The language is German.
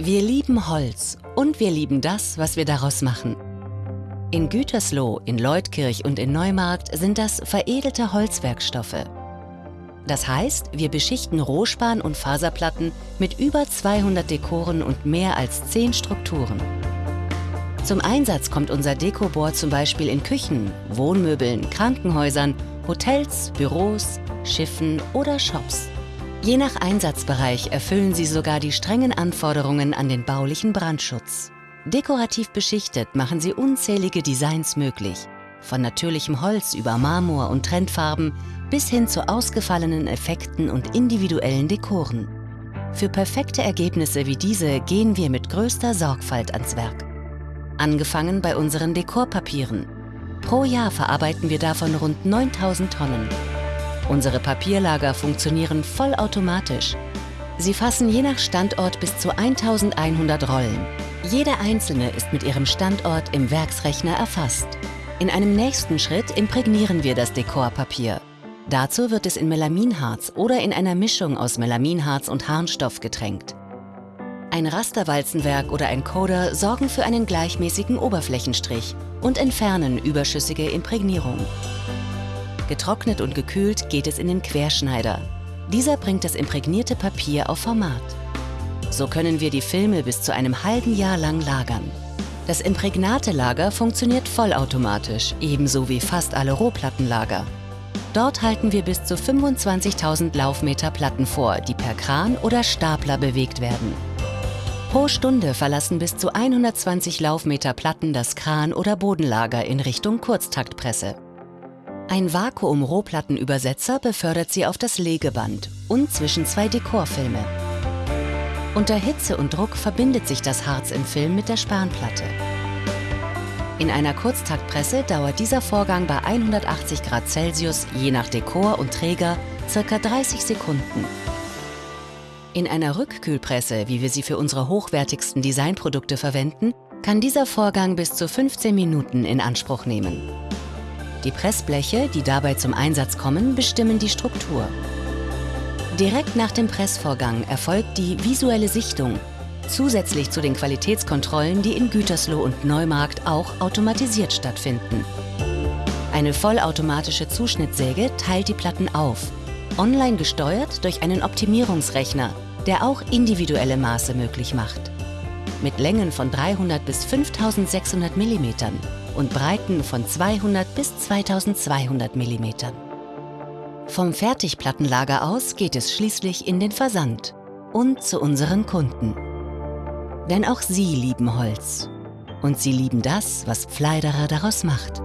Wir lieben Holz und wir lieben das, was wir daraus machen. In Gütersloh, in Leutkirch und in Neumarkt sind das veredelte Holzwerkstoffe. Das heißt, wir beschichten Rohspan- und Faserplatten mit über 200 Dekoren und mehr als 10 Strukturen. Zum Einsatz kommt unser Dekoboard zum Beispiel in Küchen, Wohnmöbeln, Krankenhäusern, Hotels, Büros, Schiffen oder Shops. Je nach Einsatzbereich erfüllen sie sogar die strengen Anforderungen an den baulichen Brandschutz. Dekorativ beschichtet machen sie unzählige Designs möglich. Von natürlichem Holz über Marmor und Trendfarben bis hin zu ausgefallenen Effekten und individuellen Dekoren. Für perfekte Ergebnisse wie diese gehen wir mit größter Sorgfalt ans Werk. Angefangen bei unseren Dekorpapieren. Pro Jahr verarbeiten wir davon rund 9000 Tonnen. Unsere Papierlager funktionieren vollautomatisch. Sie fassen je nach Standort bis zu 1100 Rollen. Jede einzelne ist mit ihrem Standort im Werksrechner erfasst. In einem nächsten Schritt imprägnieren wir das Dekorpapier. Dazu wird es in Melaminharz oder in einer Mischung aus Melaminharz und Harnstoff getränkt. Ein Rasterwalzenwerk oder ein Coder sorgen für einen gleichmäßigen Oberflächenstrich und entfernen überschüssige Imprägnierung. Getrocknet und gekühlt geht es in den Querschneider. Dieser bringt das imprägnierte Papier auf Format. So können wir die Filme bis zu einem halben Jahr lang lagern. Das Imprägnate-Lager funktioniert vollautomatisch, ebenso wie fast alle Rohplattenlager. Dort halten wir bis zu 25.000 Laufmeter Platten vor, die per Kran oder Stapler bewegt werden. Pro Stunde verlassen bis zu 120 Laufmeter Platten das Kran- oder Bodenlager in Richtung Kurztaktpresse. Ein Vakuum-Rohplattenübersetzer befördert sie auf das Legeband und zwischen zwei Dekorfilme. Unter Hitze und Druck verbindet sich das Harz im Film mit der Spanplatte. In einer Kurztaktpresse dauert dieser Vorgang bei 180 Grad Celsius je nach Dekor und Träger ca. 30 Sekunden. In einer Rückkühlpresse, wie wir sie für unsere hochwertigsten Designprodukte verwenden, kann dieser Vorgang bis zu 15 Minuten in Anspruch nehmen. Die Pressbleche, die dabei zum Einsatz kommen, bestimmen die Struktur. Direkt nach dem Pressvorgang erfolgt die visuelle Sichtung, zusätzlich zu den Qualitätskontrollen, die in Gütersloh und Neumarkt auch automatisiert stattfinden. Eine vollautomatische Zuschnittsäge teilt die Platten auf, online gesteuert durch einen Optimierungsrechner, der auch individuelle Maße möglich macht. Mit Längen von 300 bis 5600 mm und Breiten von 200 bis 2200 mm. Vom Fertigplattenlager aus geht es schließlich in den Versand und zu unseren Kunden. Denn auch sie lieben Holz. Und sie lieben das, was Pfleiderer daraus macht.